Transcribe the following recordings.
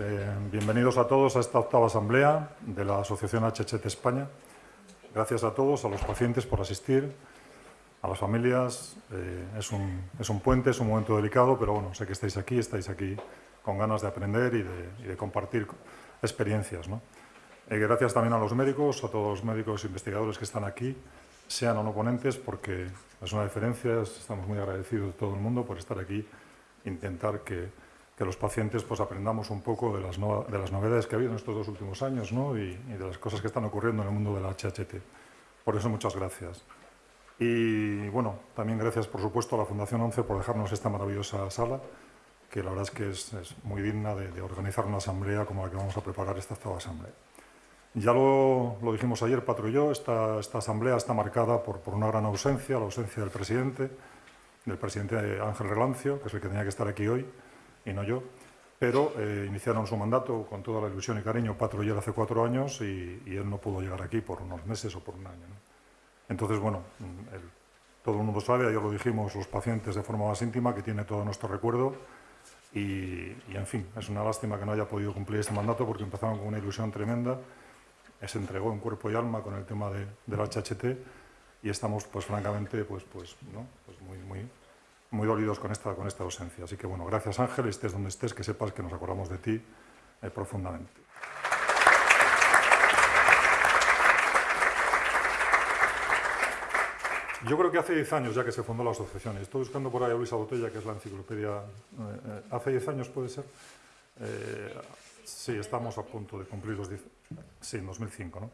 Eh, bienvenidos a todos a esta octava asamblea de la Asociación HHT España. Gracias a todos, a los pacientes por asistir, a las familias. Eh, es, un, es, un, puente, es un momento delicado, pero bueno, sé que estáis aquí, estáis aquí con ganas de aprender y de, y de compartir experiencias. ¿no? Eh, gracias también a los médicos, a todos los médicos e investigadores que están aquí, sean o no ponentes, porque es una diferencia, estamos muy agradecidos de todo el mundo por estar aquí, intentar que que los pacientes pues, aprendamos un poco de las, de las novedades que ha habido en estos dos últimos años ¿no? y, y, de las cosas que están ocurriendo en el mundo de la HHT. Por eso, muchas gracias. Y bueno, también gracias, por supuesto, a la Fundación 11 por dejarnos esta maravillosa sala, que la verdad es que es, es muy digna de, de, organizar una asamblea como la que vamos a preparar esta octava asamblea. Ya lo, lo, dijimos ayer, yo, esta, esta asamblea está marcada por, por una gran ausencia, la ausencia del presidente, del presidente Ángel Relancio, que es el que tenía que estar aquí hoy, y no yo, pero eh, iniciaron su mandato con toda la ilusión y cariño él hace cuatro años y, y, él no pudo llegar aquí por unos meses o por un año. ¿no? Entonces, bueno, el, todo el mundo sabe, ayer lo dijimos los pacientes de forma más íntima, que tiene todo nuestro recuerdo y, y, en fin, es una lástima que no haya podido cumplir este mandato porque empezaron con una ilusión tremenda, se entregó en cuerpo y alma con el tema de, del HHT y estamos, pues francamente, pues, pues, ¿no? pues muy, muy, muy dolidos con esta, con esta ausencia. Así que, bueno, gracias Ángel, estés donde estés, que sepas que nos acordamos de ti eh, profundamente. Yo creo que hace 10 años ya que se fundó la asociación, estoy buscando por ahí a Luisa Botella, que es la enciclopedia, eh, eh, hace 10 años puede ser, sí, estamos a punto de cumplir los 10, sí, en 2005, ¿no?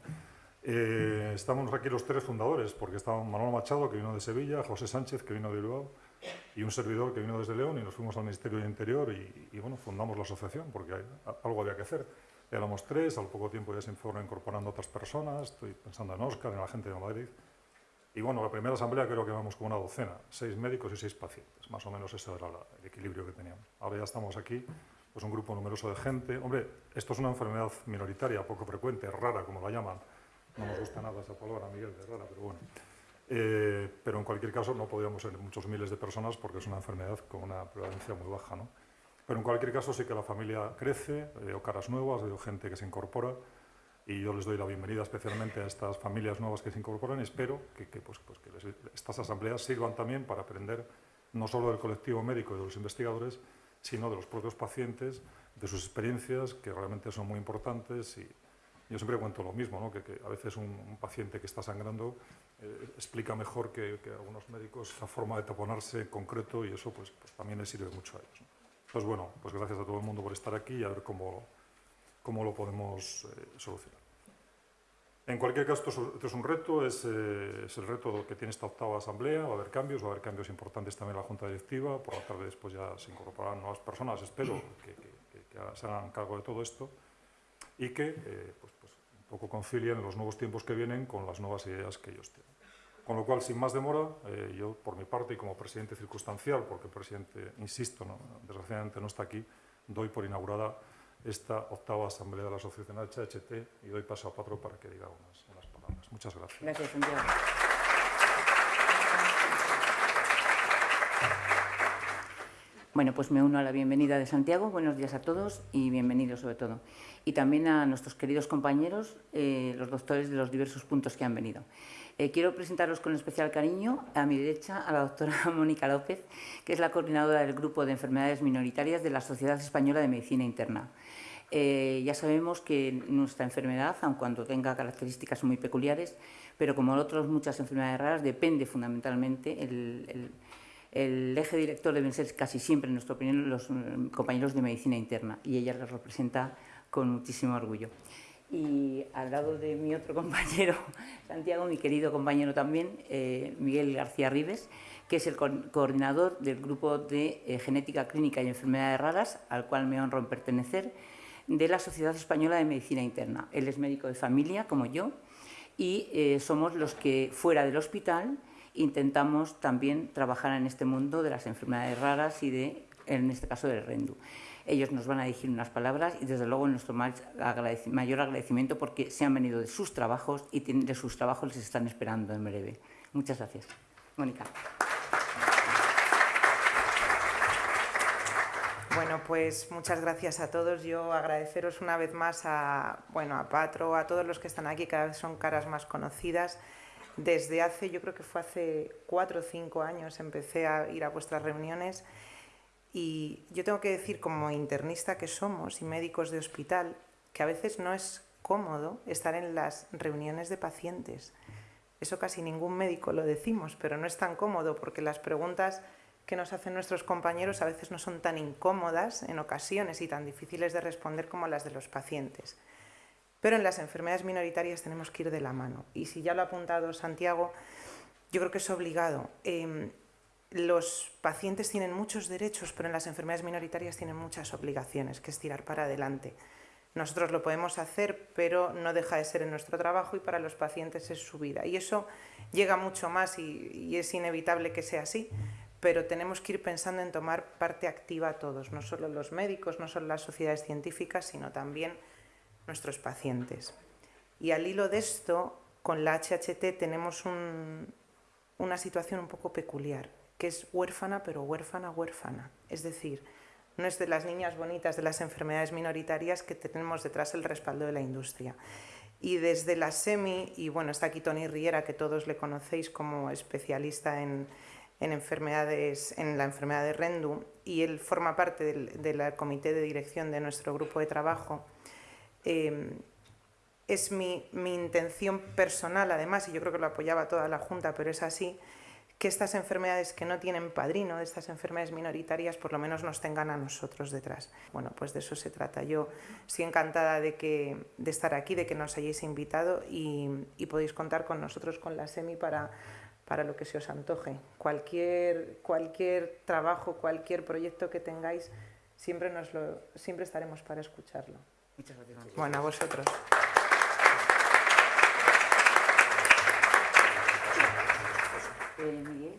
Estamos aquí los tres fundadores, porque está Manuel Machado, que vino de Sevilla, José Sánchez, que vino de Bilbao, y un servidor que vino desde León y nos fuimos al Ministerio de Interior y, y bueno, fundamos la asociación porque hay, algo había que hacer. Éramos tres, al poco tiempo ya se fueron incorporando otras personas, estoy pensando en Óscar, en la gente de Madrid. Y bueno, la primera asamblea creo que vamos con una docena, seis médicos y seis pacientes, más o menos ese era el equilibrio que teníamos. Ahora ya estamos aquí, pues un grupo numeroso de gente. Hombre, esto es una enfermedad minoritaria, poco frecuente, rara, como la llaman. No nos gusta nada esa palabra, Miguel, de rara, pero bueno. Eh, pero en cualquier caso no podríamos ser muchos miles de personas porque es una enfermedad con una prevalencia muy baja. ¿no? Pero en cualquier caso sí que la familia crece, veo caras nuevas, veo gente que se incorpora y yo les doy la bienvenida especialmente a estas familias nuevas que se incorporan y espero que, que, pues, pues que les, estas asambleas sirvan también para aprender no solo del colectivo médico y de los investigadores, sino de los propios pacientes, de sus experiencias, que realmente son muy importantes y, yo siempre cuento lo mismo, ¿no? que, que, a veces un, un, paciente que está sangrando eh, explica mejor que, algunos médicos la forma de taponarse en concreto y eso pues, pues también les sirve mucho a ellos. ¿no? Pues bueno, pues gracias a todo el mundo por estar aquí y a ver cómo, cómo lo podemos eh, solucionar. En cualquier caso, esto es un reto, es, eh, es, el reto que tiene esta octava asamblea, va a haber cambios, va a haber cambios importantes también en la Junta Directiva, por la tarde después ya se incorporarán nuevas personas, espero que, se hagan cargo de todo esto y que pues, pues, un poco concilien los nuevos tiempos que vienen con las nuevas ideas que ellos tienen. Con lo cual, sin más demora, eh, yo por mi parte y como presidente circunstancial, porque el presidente, insisto, desgraciadamente no está aquí, doy por inaugurada esta octava asamblea de la Asociación HHT y doy paso a Patro para que diga unas, unas palabras. Muchas gracias. Gracias. Bueno, pues me uno a la bienvenida de Santiago. Buenos días a todos y bienvenidos sobre todo. Y también a nuestros queridos compañeros, eh, los doctores de los diversos puntos que han venido. Eh, quiero presentaros con especial cariño a mi derecha a la doctora Mónica López, que es la coordinadora del Grupo de Enfermedades Minoritarias de la Sociedad Española de Medicina Interna. Eh, ya sabemos que nuestra enfermedad, aun cuando tenga características muy peculiares, pero como otras muchas enfermedades raras, depende fundamentalmente el, el el eje director deben ser casi siempre, en nuestra opinión, los mm, compañeros de medicina interna y ella los representa con muchísimo orgullo. Y al lado de mi otro compañero, Santiago, mi querido compañero también, eh, Miguel García Rives, que es el co coordinador del grupo de eh, genética clínica y enfermedades raras, al cual me honro en pertenecer, de la Sociedad Española de Medicina Interna. Él es médico de familia, como yo, y eh, somos los que fuera del hospital intentamos también trabajar en este mundo de las enfermedades raras y de, en este caso del RENDU. Ellos nos van a decir unas palabras y desde luego nuestro mayor agradecimiento porque se han venido de sus trabajos y de sus trabajos les están esperando en breve. Muchas gracias. Mónica. Bueno, pues muchas gracias a todos. Yo agradeceros una vez más a, bueno, a Patro, a todos los que están aquí, cada vez son caras más conocidas. Desde hace, yo creo que fue hace cuatro o cinco años, empecé a ir a vuestras reuniones y yo tengo que decir, como internista que somos y médicos de hospital, que a veces no es cómodo estar en las reuniones de pacientes. Eso casi ningún médico lo decimos, pero no es tan cómodo porque las preguntas que nos hacen nuestros compañeros a veces no son tan incómodas en ocasiones y tan difíciles de responder como las de los pacientes. Pero en las enfermedades minoritarias tenemos que ir de la mano. Y si ya lo ha apuntado Santiago, yo creo que es obligado. Em, los pacientes tienen muchos derechos, pero en las enfermedades minoritarias tienen muchas obligaciones, que es tirar para adelante. Nosotros lo podemos hacer, pero no deja de ser en nuestro trabajo y para los pacientes es su vida. Y eso llega mucho más y, y es inevitable que sea así, pero tenemos que ir pensando en tomar parte activa todos, no solo los médicos, no solo las sociedades científicas, sino también nuestros pacientes. Y al hilo de esto, con la HHT tenemos una situación un poco peculiar, que es huérfana, pero huérfana, huérfana. Es decir, no es de las niñas bonitas de las enfermedades minoritarias que tenemos detrás el respaldo de la industria. Y desde la SEMI, y bueno, está aquí Tony Riera, que todos le conocéis como especialista en, en enfermedades, en la enfermedad de Rendu y él forma parte del, comité de dirección de nuestro grupo de trabajo. Eh, es mi, mi, intención personal, además, y yo creo que lo apoyaba toda la Junta, pero es así, que estas enfermedades que no tienen padrino, estas enfermedades minoritarias, por lo menos nos tengan a nosotros detrás. Bueno, pues de eso se trata. Yo estoy encantada de, que, de estar aquí, de que nos hayáis invitado y, y podéis contar con nosotros, con la SEMI, para para lo que se os antoje. Cualquier, cualquier trabajo, cualquier proyecto que tengáis, siempre, nos lo, siempre estaremos para escucharlo. Muchas gracias. Bueno, a vosotros. Eh,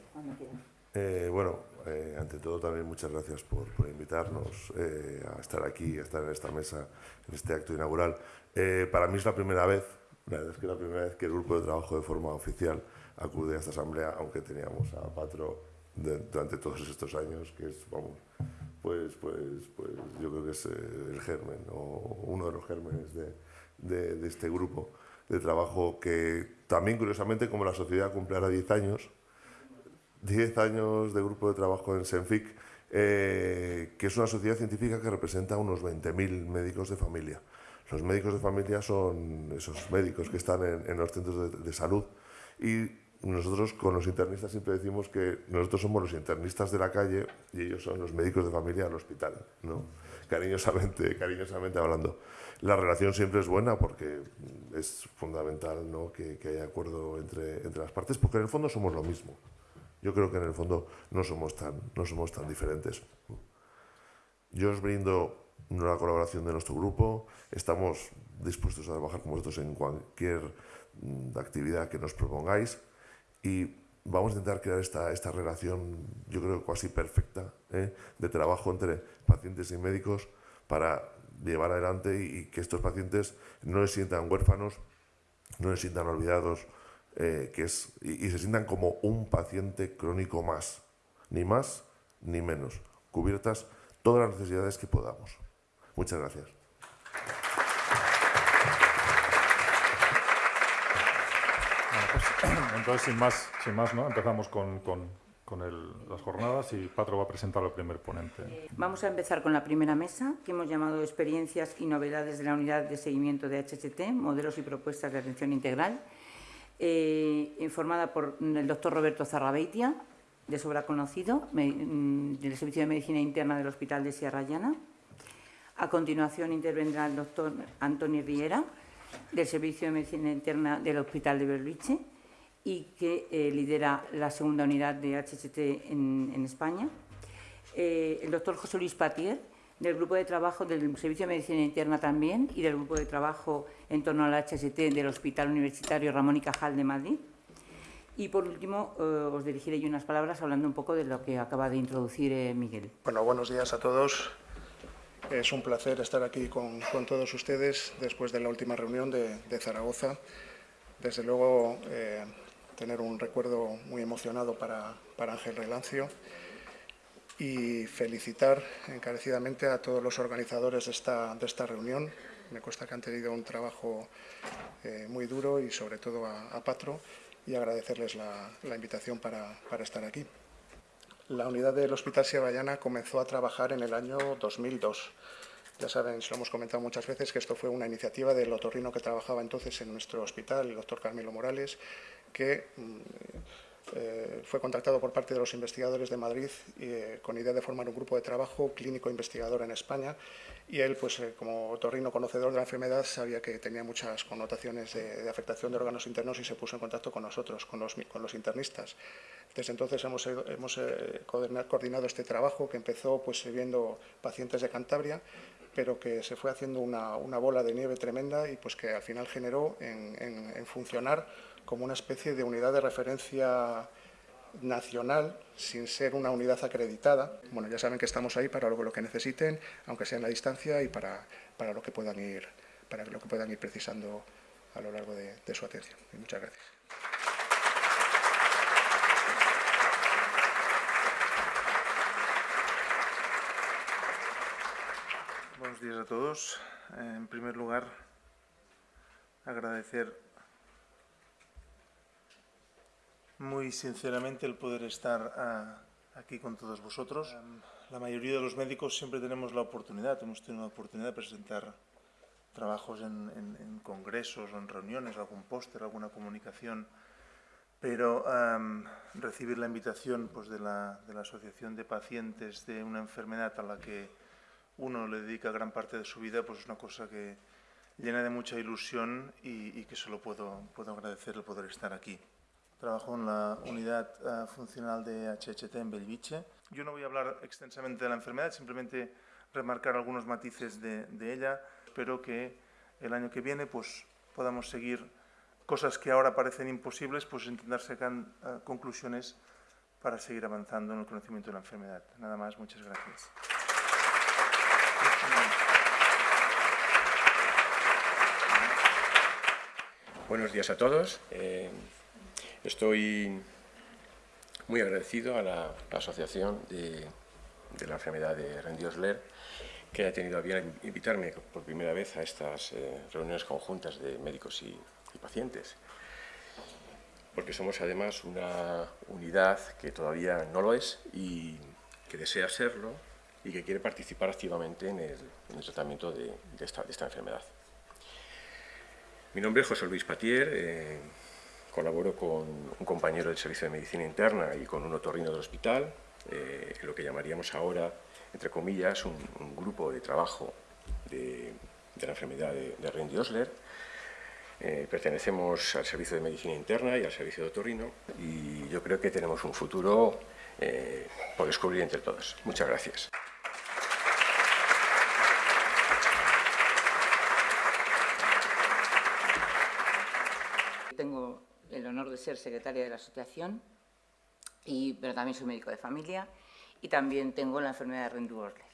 eh, bueno, eh, ante todo también muchas gracias por, por invitarnos eh, a estar aquí, a estar en esta mesa, en este acto inaugural. Eh, para mí es la primera vez, la verdad es que es la primera vez que el grupo de trabajo de forma oficial acude a esta asamblea, aunque teníamos a Patro de, durante todos estos años, que es, vamos, pues, pues, pues yo creo que es eh, el germen, o uno de los gérmenes de, de, de, este grupo de trabajo que también, curiosamente, como la sociedad cumple ahora 10 años, 10 años de grupo de trabajo en Senfic, eh, que es una sociedad científica que representa unos 20.000 médicos de familia. Los médicos de familia son esos médicos que están en, en los centros de, de salud y nosotros con los internistas siempre decimos que nosotros somos los internistas de la calle y ellos son los médicos de familia al hospital, ¿no? cariñosamente, cariñosamente hablando. La relación siempre es buena porque es fundamental ¿no? que, que haya acuerdo entre, entre las partes, porque en el fondo somos lo mismo. Yo creo que en el fondo no somos tan, no somos tan diferentes. Yo os brindo la colaboración de nuestro grupo, estamos dispuestos a trabajar con vosotros en cualquier mm, actividad que nos propongáis y vamos a intentar crear esta, esta relación, yo creo casi perfecta, ¿eh? de trabajo entre pacientes y médicos para llevar adelante y, que estos pacientes no se sientan huérfanos, no se sientan olvidados, eh, que es, y se sientan como un paciente crónico más, ni más ni menos, cubiertas todas las necesidades que podamos. Muchas gracias. Entonces, sin más, sin más ¿no? empezamos con, con, con el, las jornadas y Patro va a presentar al primer ponente. Vamos a empezar con la primera mesa, que hemos llamado Experiencias y novedades de la unidad de seguimiento de HHT, modelos y propuestas de atención integral, eh, por el doctor Roberto Zarrabeitia, de sobra conocido, mm, del Servicio de Medicina Interna del Hospital de Sierra Llana. A continuación intervendrá el doctor Antonio Riera, del Servicio de Medicina Interna del Hospital de Berluiche y que eh, lidera la segunda unidad de HHT en, en España. Eh, el doctor José Luis Patier, del grupo de trabajo del Servicio de Medicina Interna también y del grupo de trabajo en torno al HST del Hospital Universitario Ramón y Cajal de Madrid. Y por último, eh, os dirigiré yo unas palabras hablando un poco de lo que acaba de introducir eh, Miguel. Bueno, buenos días a todos. Es un placer estar aquí con, con todos ustedes después de la última reunión de, Zaragoza. Desde luego, eh, tener un recuerdo muy emocionado para, para Ángel Relancio. y felicitar encarecidamente a todos los organizadores de esta, de esta reunión. Me consta que han tenido un trabajo eh, muy duro y sobre todo a, a Patro y agradecerles la, la invitación para, para, estar aquí. La unidad del Hospital Sierra comenzó a trabajar en el año 2002. Ya saben, se lo hemos comentado muchas veces, que esto fue una iniciativa del otorrino que trabajaba entonces en nuestro hospital, el doctor Carmelo Morales, que mm, eh, fue contactado por parte de los investigadores de Madrid eh, con idea de formar un grupo de trabajo clínico investigador en España y él, pues eh, como otorrino conocedor de la enfermedad, sabía que tenía muchas connotaciones de, de, afectación de órganos internos y se puso en contacto con nosotros, con los, con los internistas. Desde entonces hemos, hemos coordinado este trabajo que empezó pues, viendo pacientes de Cantabria, pero que se fue haciendo una, una, bola de nieve tremenda y pues que al final generó en, en, en funcionar como una especie de unidad de referencia nacional sin ser una unidad acreditada. Bueno, ya saben que estamos ahí para lo, que necesiten, aunque sea en la distancia y para, para, lo, que puedan ir, para lo que puedan ir precisando a lo largo de, su atención. Muchas gracias. Buenos días a todos. En primer lugar, agradecer muy sinceramente el poder estar uh, aquí con todos vosotros. Um, la mayoría de los médicos siempre tenemos la oportunidad, hemos tenido la oportunidad de presentar trabajos en, en, en congresos o en reuniones, algún póster, alguna comunicación, pero um, recibir la invitación pues, de, la, de la Asociación de Pacientes de una enfermedad a la que uno le dedica gran parte de su vida, pues es una cosa que llena de mucha ilusión y, y que solo puedo, puedo agradecer el poder estar aquí. Trabajo en la unidad uh, funcional de HHT en Belviche. Yo no voy a hablar extensamente de la enfermedad, simplemente remarcar algunos matices de, ella. Espero que el año que viene pues, podamos seguir cosas que ahora parecen imposibles, pues intentar sacar uh, conclusiones para seguir avanzando en el conocimiento de la enfermedad. Nada más, muchas gracias. Buenos días a todos. Eh, estoy muy agradecido a la, Asociación de, la Enfermedad de Rendiosler que ha tenido a bien invitarme por primera vez a estas eh, reuniones conjuntas de médicos y, pacientes. Porque somos además una unidad que todavía no lo es y que desea serlo y que quiere participar activamente en el, en el tratamiento de, de, esta, de, esta, enfermedad. Mi nombre es José Luis Patier, eh, colaboro con un compañero del Servicio de Medicina Interna y con un otorrino del hospital, eh, lo que llamaríamos ahora, entre comillas, un, grupo de trabajo de, la enfermedad de, de Rendy-Osler. Eh, pertenecemos al Servicio de Medicina Interna y al Servicio de Otorrino y yo creo que tenemos un futuro eh, por descubrir entre todos. Muchas gracias. Tengo el honor de ser secretaria de la asociación, y, pero también soy médico de familia y también tengo la enfermedad de Rendu-Osler.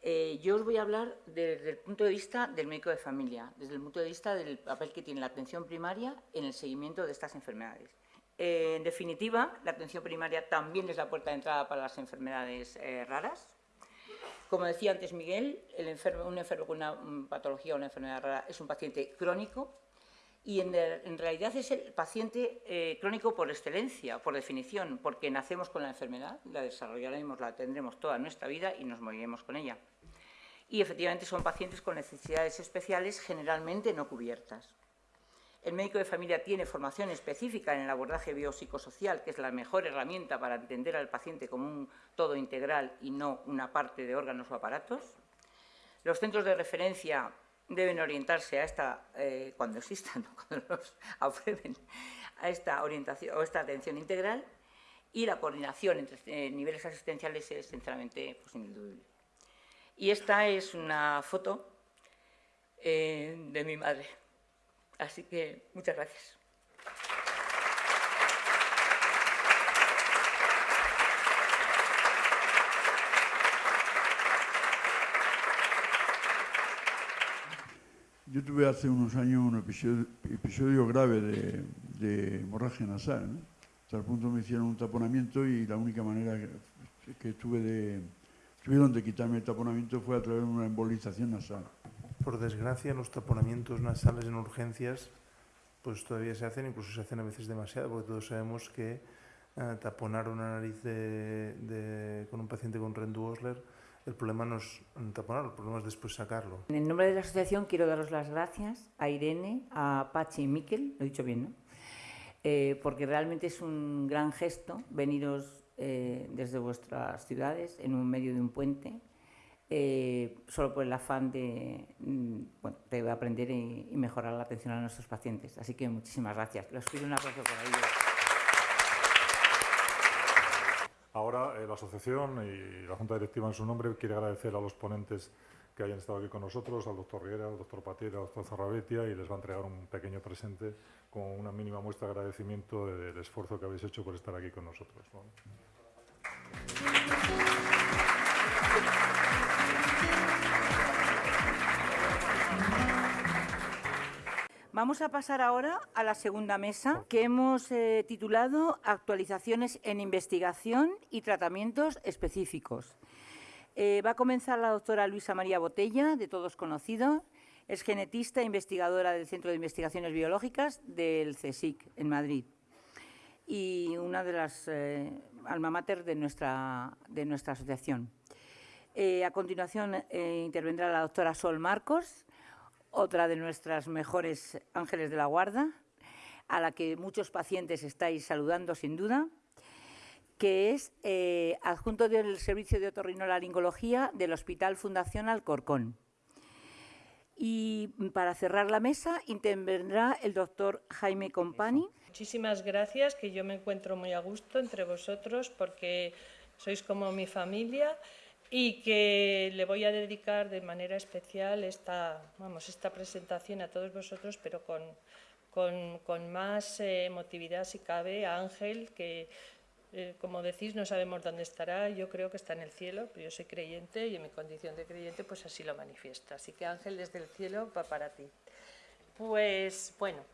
Eh, yo os voy a hablar desde el punto de vista del médico de familia, desde el punto de vista del papel que tiene la atención primaria en el seguimiento de estas enfermedades. Eh, en definitiva, la atención primaria también es la puerta de entrada para las enfermedades eh, raras. Como decía antes Miguel, el enfermo, un enfermo con una patología o una enfermedad rara es un paciente crónico y en, realidad es el paciente eh, crónico por excelencia, por definición, porque nacemos con la enfermedad, la desarrollaremos, la tendremos toda nuestra vida y nos moriremos con ella. Y efectivamente son pacientes con necesidades especiales generalmente no cubiertas. El médico de familia tiene formación específica en el abordaje biopsicosocial, que es la mejor herramienta para entender al paciente como un todo integral y no una parte de órganos o aparatos. Los centros de referencia deben orientarse a esta, eh, cuando existan, cuando los aprueben, a esta orientación o esta atención integral y la coordinación entre eh, niveles asistenciales es sinceramente pues, indubible. Y esta es una foto eh, de mi madre. Así que muchas gracias. Yo tuve hace unos años un episodio, episodio grave de, de, hemorragia nasal, ¿no? Hasta el punto me hicieron un taponamiento y la única manera, que tuve de, tuvieron de quitarme el taponamiento fue a través de una embolización nasal. Por desgracia, los taponamientos nasales en urgencias pues todavía se hacen, incluso se hacen a veces demasiado, porque todos sabemos que eh, taponar una nariz de, de- con un paciente con Rendu-Osler, el problema no es taponar, el problema es después sacarlo. En nombre de la asociación quiero daros las gracias a Irene, a Pachi y Miquel, lo he dicho bien, ¿no? Eh, porque realmente es un gran gesto veniros eh, desde vuestras ciudades en un medio de un puente, eh, solo por el afán de, mm, bueno, de aprender y, mejorar la atención a nuestros pacientes. Así que muchísimas gracias. Les pido un aplauso por ello. Ahora eh, la asociación y la Junta Directiva en su nombre quiere agradecer a los ponentes que hayan estado aquí con nosotros, al doctor Riera, al doctor Patiera, al doctor Zarrabetia y les va a entregar un pequeño presente con una mínima muestra de agradecimiento de- del esfuerzo que habéis hecho por estar aquí con nosotros. ¿no? Vamos a pasar ahora a la segunda mesa que hemos eh, titulado Actualizaciones en investigación y tratamientos específicos. Eh, va a comenzar la doctora Luisa María Botella, de todos conocido. Es genetista e investigadora del Centro de Investigaciones Biológicas del CSIC en Madrid y una de las eh, alma mater de nuestra, de nuestra asociación. Eh, a continuación eh, intervendrá la doctora Sol Marcos, otra de nuestras mejores ángeles de la guarda, a la que muchos pacientes estáis saludando sin duda, que es eh, adjunto del Servicio de Otorrinolaringología del Hospital Fundación Alcorcón. Y para cerrar la mesa intervendrá el doctor Jaime Compani, Muchísimas gracias, que yo me encuentro muy a gusto entre vosotros porque sois como mi familia y que le voy a dedicar de manera especial esta, vamos, esta presentación a todos vosotros, pero con, con, más eh, emotividad si cabe a Ángel, que eh, como decís no sabemos dónde estará, yo creo que está en el cielo, pero yo soy creyente y en mi condición de creyente pues así lo manifiesto. Así que Ángel desde el cielo va para ti. Pues bueno,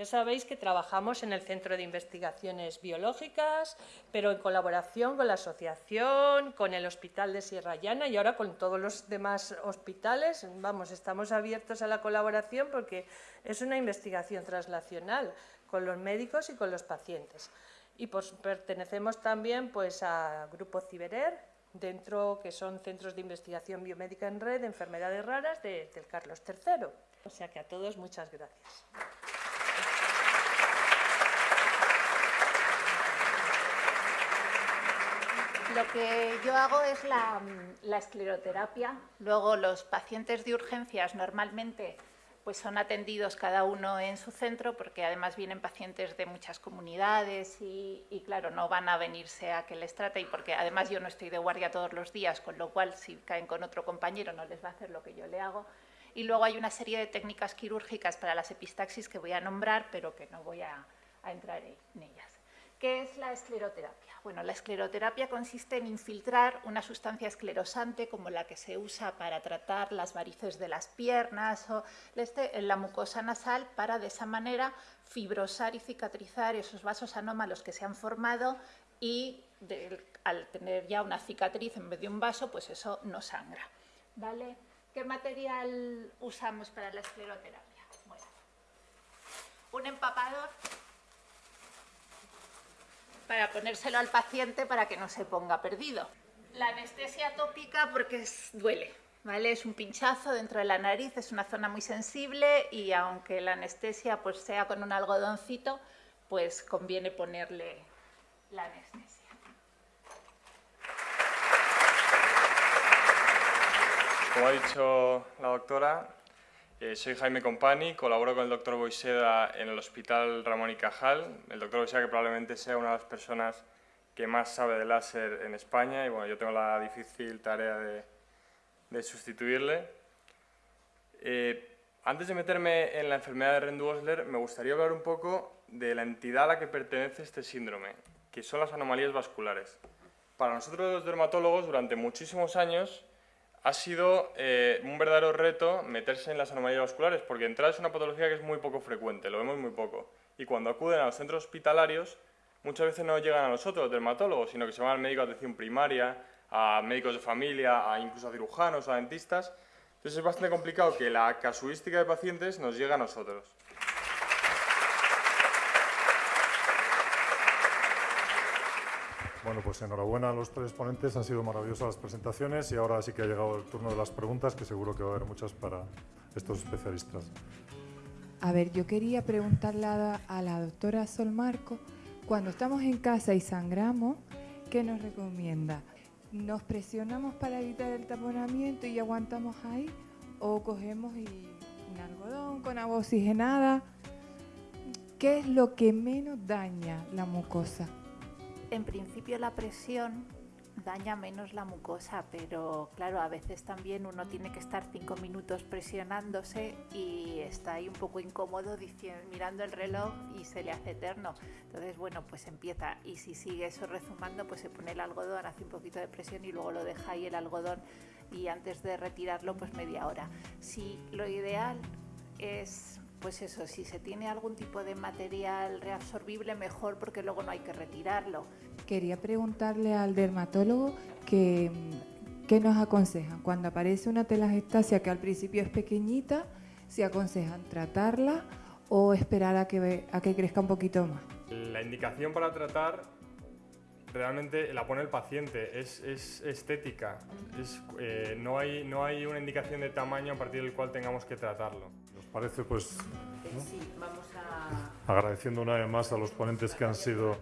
ya sabéis que trabajamos en el Centro de Investigaciones Biológicas, pero en colaboración con la asociación, con el Hospital de Sierra Llana y ahora con todos los demás hospitales. Vamos, estamos abiertos a la colaboración porque es una investigación translacional con los médicos y con los pacientes. Y pues, pertenecemos también pues, a Grupo Ciberer, dentro que son centros de investigación biomédica en red de enfermedades raras de- del Carlos III. O sea que a todos muchas gracias. Lo que yo hago es la, la escleroterapia. Luego los pacientes de urgencias normalmente pues son atendidos cada uno en su centro porque además vienen pacientes de muchas comunidades y, claro, no van a venirse a que les trate y porque además yo no estoy de guardia todos los días, con lo cual si caen con otro compañero no les va a hacer lo que yo le hago. Y luego hay una serie de técnicas quirúrgicas para las epistaxis que voy a nombrar, pero que no voy a entrar en ellas. ¿Qué es la escleroterapia? Bueno, la escleroterapia consiste en infiltrar una sustancia esclerosante como la que se usa para tratar las varices de las piernas o este, la mucosa nasal para de esa manera fibrosar y cicatrizar esos vasos anómalos que se han formado y al tener ya una cicatriz en vez de un vaso, pues eso no sangra. ¿Vale? ¿Qué material usamos para la escleroterapia? Bueno, un empapador para ponérselo al paciente para que no se ponga perdido. La anestesia tópica porque es- duele, ¿vale? Es un pinchazo dentro de la nariz, es una zona muy sensible y aunque la anestesia pues sea con un algodoncito, pues conviene ponerle la anestesia. Como ha dicho la doctora, eh, soy Jaime Compani, colaboro con el doctor Boiseda en el Hospital Ramón y Cajal. El doctor Boiseda que probablemente sea una de las personas que más sabe de láser en España y bueno, yo tengo la difícil tarea de, sustituirle. Eh, antes de meterme en la enfermedad de Rendu-Osler, me gustaría hablar un poco de la entidad a la que pertenece este síndrome, que son las anomalías vasculares. Para nosotros los dermatólogos, durante muchísimos años, ha sido eh, un verdadero reto meterse en las anomalías vasculares, porque de entrada es una patología que es muy poco frecuente, lo vemos muy poco. Y cuando acuden a los centros hospitalarios, muchas veces no llegan a nosotros, los dermatólogos, sino que se van al médico de atención primaria, a médicos de familia, a incluso a cirujanos, a dentistas. Entonces es bastante complicado que la casuística de pacientes nos llegue a nosotros. Bueno, pues enhorabuena a los tres ponentes, han sido maravillosas las presentaciones y ahora sí que ha llegado el turno de las preguntas, que seguro que va a haber muchas para estos especialistas. A ver, yo quería preguntarle a, la doctora Sol Marco, cuando estamos en casa y sangramos, ¿qué nos recomienda? ¿Nos presionamos para evitar el taponamiento y aguantamos ahí? ¿O cogemos y un algodón con agua oxigenada? ¿Qué es lo que menos daña la mucosa? En principio la presión daña menos la mucosa, pero claro, a veces también uno tiene que estar cinco minutos presionándose y está ahí un poco incómodo mirando el reloj y se le hace eterno. Entonces, bueno, pues empieza y si sigue eso rezumando, pues se pone el algodón, hace un poquito de presión y luego lo deja ahí el algodón y antes de retirarlo, pues media hora. Si lo ideal es pues eso, si se tiene algún tipo de material reabsorbible, mejor porque luego no hay que retirarlo. Quería preguntarle al dermatólogo que, qué nos aconsejan. Cuando aparece una telangiectasia que al principio es pequeñita, si aconsejan tratarla o esperar a que, a que crezca un poquito más. La indicación para tratar realmente la pone el paciente, es, es estética, es, eh, no, hay, no hay una indicación de tamaño a partir del cual tengamos que tratarlo. ¿Os parece? Pues Sí, vamos a... agradeciendo una vez más a los ponentes que han sido